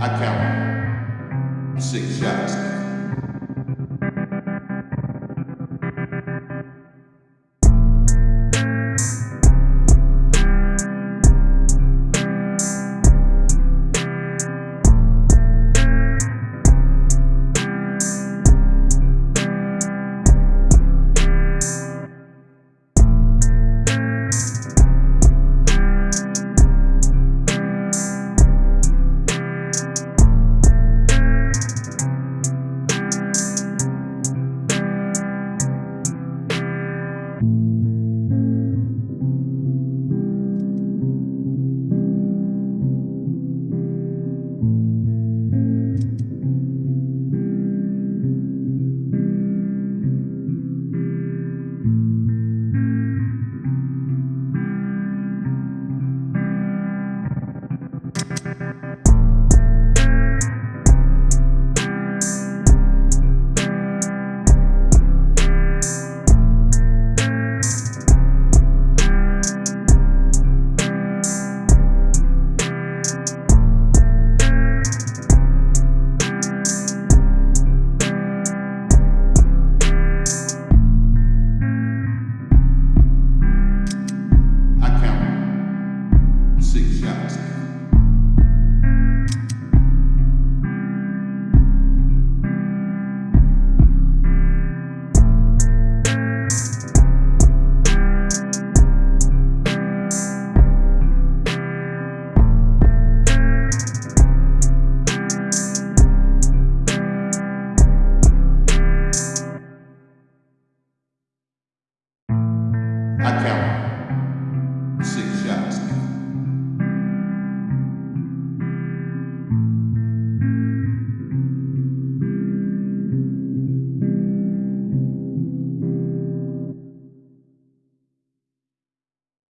I count six shots. I count